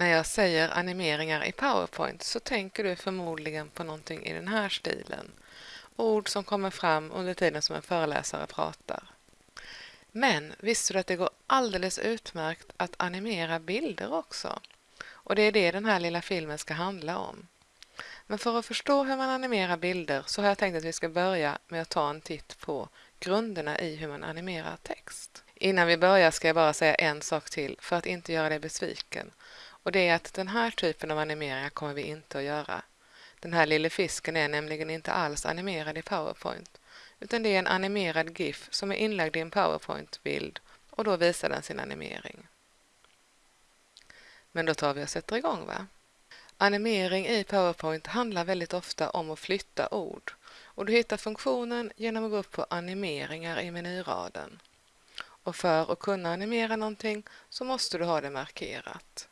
När jag säger animeringar i PowerPoint så tänker du förmodligen på någonting i den här stilen. Ord som kommer fram under tiden som en föreläsare pratar. Men visste du att det går alldeles utmärkt att animera bilder också? Och det är det den här lilla filmen ska handla om. Men för att förstå hur man animerar bilder så har jag tänkt att vi ska börja med att ta en titt på grunderna i hur man animerar text. Innan vi börjar ska jag bara säga en sak till för att inte göra dig besviken. Och det är att den här typen av animeringar kommer vi inte att göra. Den här lilla fisken är nämligen inte alls animerad i PowerPoint utan det är en animerad GIF som är inlagd i en PowerPoint-bild och då visar den sin animering. Men då tar vi och sätter igång va? Animering i PowerPoint handlar väldigt ofta om att flytta ord och du hittar funktionen genom att gå upp på animeringar i menyraden. Och för att kunna animera någonting så måste du ha det markerat.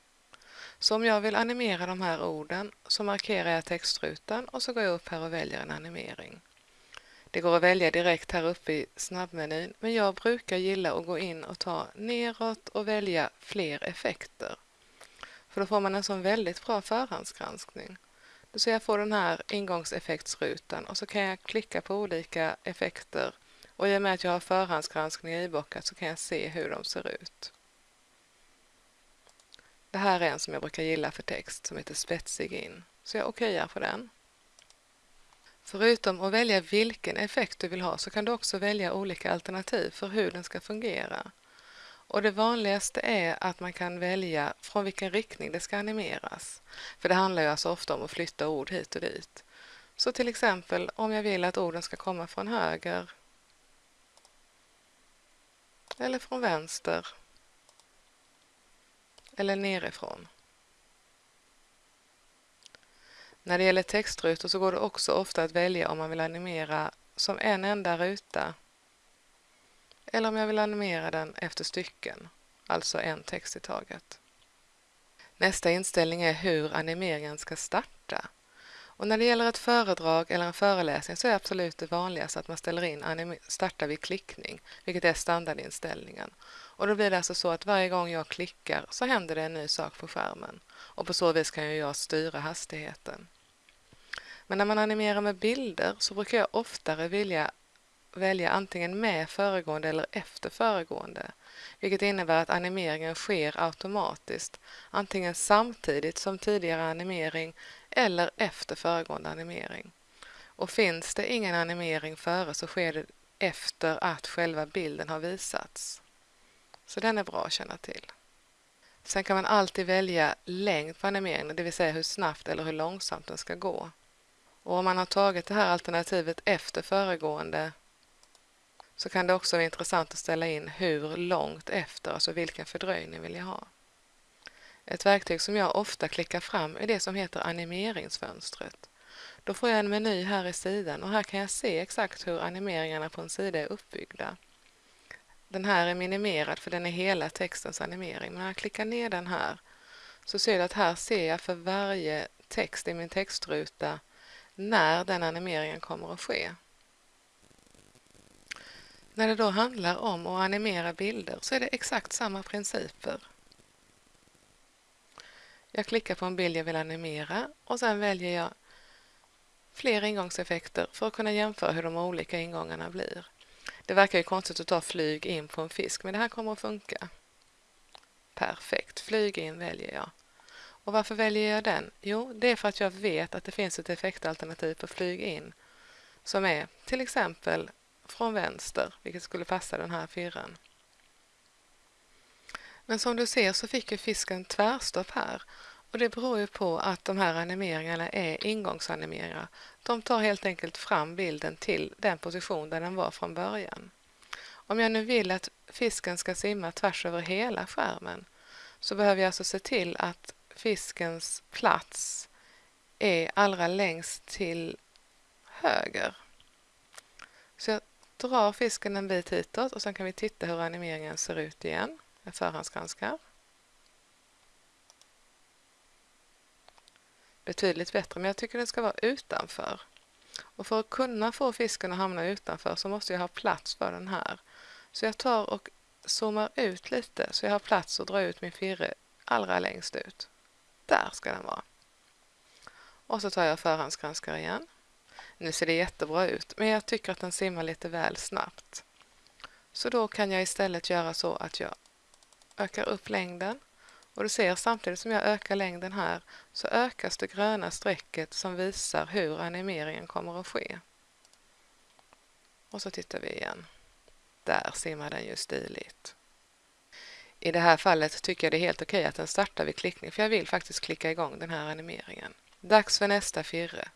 Så om jag vill animera de här orden så markerar jag textrutan och så går jag upp här och väljer en animering. Det går att välja direkt här uppe i snabbmenyn men jag brukar gilla att gå in och ta neråt och välja fler effekter. För då får man en sån väldigt bra förhandsgranskning. Så ser jag får den här ingångseffektsrutan och så kan jag klicka på olika effekter och i och med att jag har förhandsgranskning ibockat så kan jag se hur de ser ut. Det här är en som jag brukar gilla för text som heter spetsig in. Så jag okejar på den. Förutom att välja vilken effekt du vill ha så kan du också välja olika alternativ för hur den ska fungera. Och det vanligaste är att man kan välja från vilken riktning det ska animeras. För det handlar ju alltså ofta om att flytta ord hit och dit. Så till exempel om jag vill att orden ska komma från höger eller från vänster eller nerifrån. När det gäller textrutor så går det också ofta att välja om man vill animera som en enda ruta eller om jag vill animera den efter stycken, alltså en text i taget. Nästa inställning är hur animeringen ska starta. Och när det gäller ett föredrag eller en föreläsning så är absolut det vanligaste att man ställer in starta vid klickning, vilket är standardinställningen. Och då blir det alltså så att varje gång jag klickar så händer det en ny sak på skärmen. Och på så vis kan jag styra hastigheten. Men när man animerar med bilder så brukar jag oftare vilja välja antingen med föregående eller efter föregående, vilket innebär att animeringen sker automatiskt, antingen samtidigt som tidigare animering eller efter föregående animering. Och finns det ingen animering före så sker det efter att själva bilden har visats. Så den är bra att känna till. Sen kan man alltid välja längd på animeringen, det vill säga hur snabbt eller hur långsamt den ska gå. Och om man har tagit det här alternativet efter föregående så kan det också vara intressant att ställa in hur långt efter, alltså vilken fördröjning vill jag ha. Ett verktyg som jag ofta klickar fram är det som heter animeringsfönstret. Då får jag en meny här i sidan och här kan jag se exakt hur animeringarna på en sida är uppbyggda. Den här är minimerad för den är hela textens animering, men när jag klickar ner den här så ser du att här ser jag för varje text i min textruta när den animeringen kommer att ske. När det då handlar om att animera bilder så är det exakt samma principer. Jag klickar på en bild jag vill animera och sen väljer jag fler ingångseffekter för att kunna jämföra hur de olika ingångarna blir. Det verkar ju konstigt att ta flyg in på en fisk men det här kommer att funka. Perfekt, flyg in väljer jag. Och varför väljer jag den? Jo, det är för att jag vet att det finns ett effektalternativ på flyg in som är till exempel från vänster, vilket skulle passa den här firren. Men som du ser så fick ju fisken tvärstopp här och det beror ju på att de här animeringarna är ingångsanimeringar. De tar helt enkelt fram bilden till den position där den var från början. Om jag nu vill att fisken ska simma tvärs över hela skärmen så behöver jag alltså se till att fiskens plats är allra längst till höger. Så jag drar fisken en bit hitåt och sen kan vi titta hur animeringen ser ut igen. Jag förhandsgranskar. Betydligt bättre, men jag tycker den ska vara utanför. Och för att kunna få fisken att hamna utanför så måste jag ha plats för den här. Så jag tar och zoomar ut lite så jag har plats att dra ut min firre allra längst ut. Där ska den vara. Och så tar jag förhandsgranskar igen. Nu ser det jättebra ut, men jag tycker att den simmar lite väl snabbt. Så då kan jag istället göra så att jag ökar upp längden och du ser samtidigt som jag ökar längden här så ökas det gröna strecket som visar hur animeringen kommer att ske. Och så tittar vi igen. Där simmar den ju stiligt. I det här fallet tycker jag det är helt okej att den startar vid klickning för jag vill faktiskt klicka igång den här animeringen. Dags för nästa firre.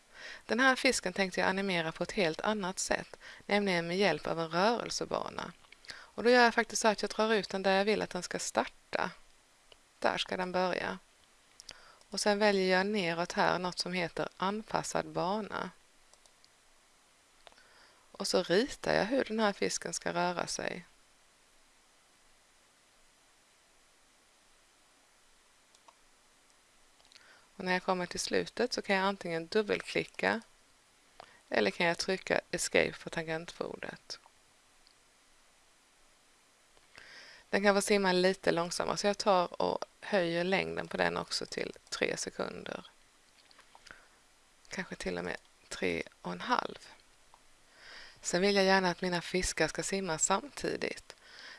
Den här fisken tänkte jag animera på ett helt annat sätt, nämligen med hjälp av en rörelsebana. Och då gör jag faktiskt så att jag drar ut den där jag vill att den ska starta. Där ska den börja. Och sen väljer jag neråt här något som heter anpassad bana. Och så ritar jag hur den här fisken ska röra sig. Och när jag kommer till slutet så kan jag antingen dubbelklicka eller kan jag trycka Escape på tangentbordet. Den kan få simma lite långsammare så alltså, jag tar och höjer längden på den också till 3 sekunder. Kanske till och med 3,5. Sen vill jag gärna att mina fiskar ska simma samtidigt.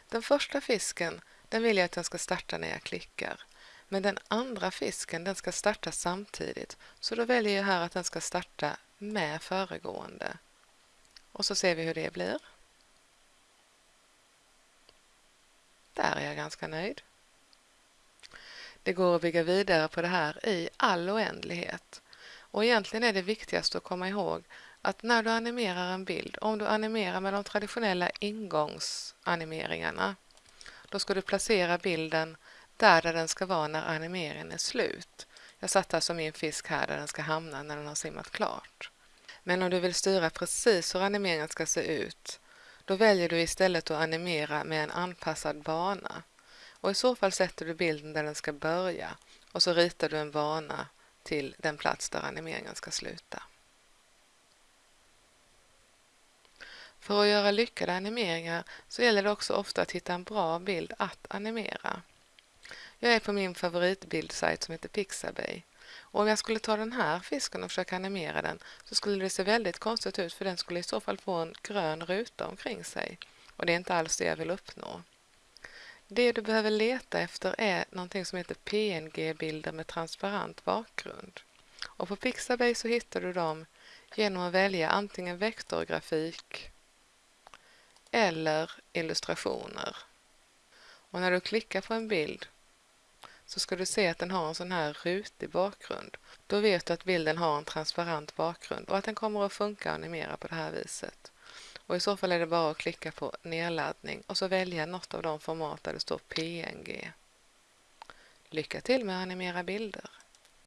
Den första fisken den vill jag att den ska starta när jag klickar. Men den andra fisken den ska starta samtidigt så då väljer jag här att den ska starta med föregående. Och så ser vi hur det blir. Där är jag ganska nöjd. Det går att bygga vidare på det här i all oändlighet. Och egentligen är det viktigaste att komma ihåg att när du animerar en bild, om du animerar med de traditionella ingångsanimeringarna, då ska du placera bilden där, där den ska vara när animeringen är slut. Jag satte alltså min fisk här där den ska hamna när den har simmat klart. Men om du vill styra precis hur animeringen ska se ut, då väljer du istället att animera med en anpassad bana. Och i så fall sätter du bilden där den ska börja och så ritar du en bana till den plats där animeringen ska sluta. För att göra lyckade animeringar så gäller det också ofta att hitta en bra bild att animera. Jag är på min favoritbildsajt som heter Pixabay. Och om jag skulle ta den här fisken och försöka animera den så skulle det se väldigt konstigt ut för den skulle i så fall få en grön ruta omkring sig. Och det är inte alls det jag vill uppnå. Det du behöver leta efter är någonting som heter PNG-bilder med transparent bakgrund. Och på Pixabay så hittar du dem genom att välja antingen vektorgrafik eller illustrationer. Och när du klickar på en bild så ska du se att den har en sån här rutig bakgrund. Då vet du att bilden har en transparent bakgrund och att den kommer att funka och animera på det här viset. Och I så fall är det bara att klicka på nedladdning och så välja något av de format där det står PNG. Lycka till med att animera bilder!